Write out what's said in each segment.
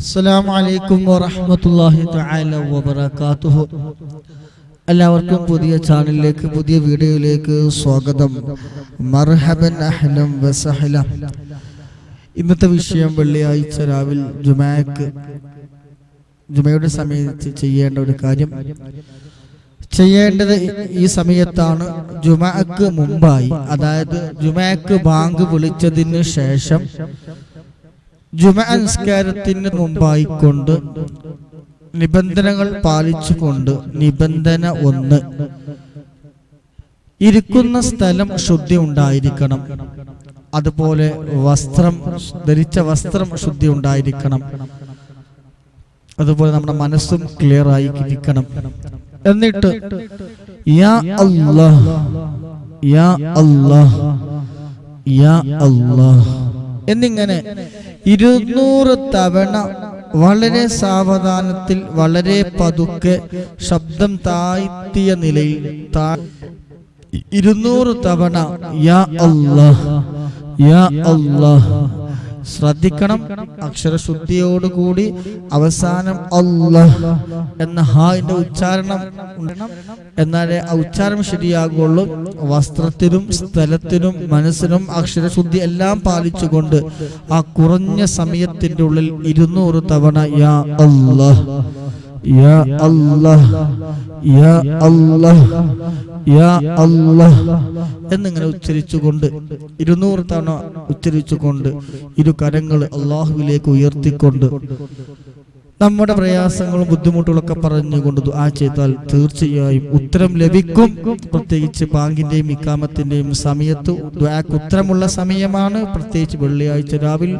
അസ്സലാമു അലൈക്കും വറഹ്മത്തുള്ളാഹി തആല വബറകാതുഹു. എല്ലാവർക്കും പുതിയ ചാനലിലേക്ക് പുതിയ വീഡിയോയിലേക്ക് സ്വാഗതം. മർഹബൻ അഹ്ലം വസഹല. ഇന്നത്തെ വിഷയം വെള്ളിയാഴ്ച രാവിലെ ജുമാക്ക്. ജുമയുടെ സമയത്ത് ചെയ്യേണ്ട ഒരു കാര്യം. ചെയ്യേണ്ടത് ഈ സമയത്താണ്. ജുമാക്ക് മുമ്പായി. അതായത് ജുമാക്ക് ബാങ്ക് വിളിച്ചതിന് ശേഷം ജുമ മുമ്പായിക്കൊണ്ട് മുമ്പായി കൊണ്ട് നിബന്ധനകൾ പാലിച്ചുകൊണ്ട് നിബന്ധന ഒന്ന്. ഇരിക്കുന്ന സ്ഥലം ശുദ്ധി ഉണ്ടായിരിക്കണം. അതുപോലെ വസ്ത്രം ധരിച്ച വസ്ത്രം ശുദ്ധി ഉണ്ടായിരിക്കണം. അതുപോലെ നമ്മുടെ മനസ്സും ക്ലിയർ ആയി ഇരിക്കണം എന്നിട്ട് യാ അല്ലാഹ് യാ അല്ലാഹ് യാ അല്ലാഹ്. എന്നിങ്ങനെ ഇരുന്നൂറ് തവണ വളരെ സാവധാനത്തിൽ വളരെ പതുക്കെ ശബ്ദം താഴ്ത്തിയ നിലയിൽ ഇരുന്നൂറ് തവണ യാ അല്ലാഹ് യാ അല്ലാഹ് ശ്രദ്ധിക്കണം. അക്ഷരശുദ്ധിയോടുകൂടി അവസാനം അല്ലാഹ് എന്ന ഹായിന്റെ ഉച്ചാരണം. എന്നാലേ ആ ഉച്ചാരണം ശരിയാകുള്ളൂ. വസ്ത്രത്തിനും സ്ഥലത്തിനും മനസ്സിനും അക്ഷരശുദ്ധി എല്ലാം പാലിച്ചുകൊണ്ട് ആ കുറഞ്ഞ സമയത്തിന്റെ ഉള്ളിൽ ഇരുന്നൂറ് തവണ യാ അല്ലാഹ് യാ എന്നിങ്ങനെ ഉച്ചരിച്ചുകൊണ്ട് ഇരുന്നൂറ് തവണ ഉച്ചരിച്ചുകൊണ്ട് ഇരു കരങ്ങൾ അള്ളാഹുവിലേക്ക് ഉയർത്തിക്കൊണ്ട് നമ്മുടെ പ്രയാസങ്ങളും ബുദ്ധിമുട്ടുകളൊക്കെ പറഞ്ഞുകൊണ്ട് ദുആ ചെയ്താൽ തീർച്ചയായും ഉത്തരം ലഭിക്കും. പ്രത്യേകിച്ച് ബാങ്കിന്റെയും ഇക്കാമത്തിന്റെയും സമയത്ത് ദുആക്ക് ഉത്തരമുള്ള സമയമാണ്. പ്രത്യേകിച്ച് വെള്ളിയാഴ്ച രാവിലെ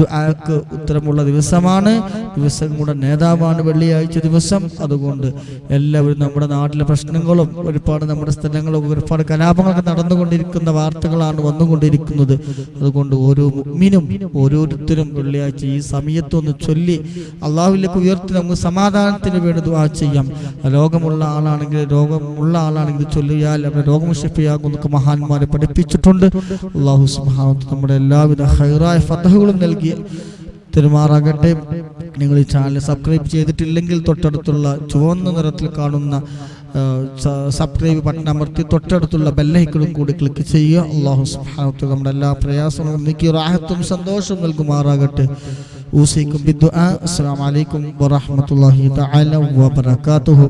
ദുആക്ക് ഉത്തരമുള്ള ദിവസമാണ്. ദിവസങ്ങളുടെ നേതാവാണ് വെള്ളിയാഴ്ച ദിവസം. അതുകൊണ്ട് എല്ലാവരും നമ്മുടെ നാട്ടിലെ പ്രശ്നങ്ങളും ഒരുപാട് നമ്മുടെ സ്ഥലങ്ങളും ഒരുപാട് കലാപങ്ങളൊക്കെ നടന്നുകൊണ്ടിരിക്കുന്ന വാർത്തകളാണ് വന്നുകൊണ്ടിരിക്കുന്നത്. അതുകൊണ്ട് ഓരോ മിനും ഓരോരുത്തരും വെള്ളിയാഴ്ച ഈ സമയത്തൊന്ന് ചൊല്ലി അള്ളാഹുവിലേക്ക് ഉയർത്തി നമുക്ക് സമാധാനത്തിന് വേണ്ടി ദുആ ചെയ്യാം. രോഗമുള്ള ആളാണെങ്കിൽ രോഗമുള്ള ആളാണെങ്കിൽ ചൊല്ലിയാൽ അവരുടെ രോഗം എന്നൊക്കെ മഹാന്മാരെ പഠിപ്പിച്ചിട്ടുണ്ട്. അള്ളാഹു സുബ്ഹാനഹു വ നമ്മുടെ എല്ലാവിധ ഹൈറായ ഫതഹുകളും നൽകി. തെരുമാറാകട്ടെ. നിങ്ങൾ ഈ ചാനൽ സബ്സ്ക്രൈബ് ചെയ്തിട്ടില്ലെങ്കിൽ തൊട്ടടുത്തുള്ള ചുവന്ന നിറത്തിൽ കാണുന്ന സബ്സ്ക്രൈബ് ബട്ടൺ അമർത്തി തൊട്ടടുത്തുള്ള ബെല്ലൈക്കളും കൂടി ക്ലിക്ക് ചെയ്യുക. അള്ളാഹു തആല നമ്മുടെ എല്ലാ പ്രയാസങ്ങളും നീക്കി റാഹത്തും സന്തോഷവും നൽകുമാറാകട്ടെ. ഊസിക്കും ബിദ്ദുആ അസ്സലാമു അലൈക്കും വറഹ്മത്തുള്ളാഹി തആല വബറകാതുഹു.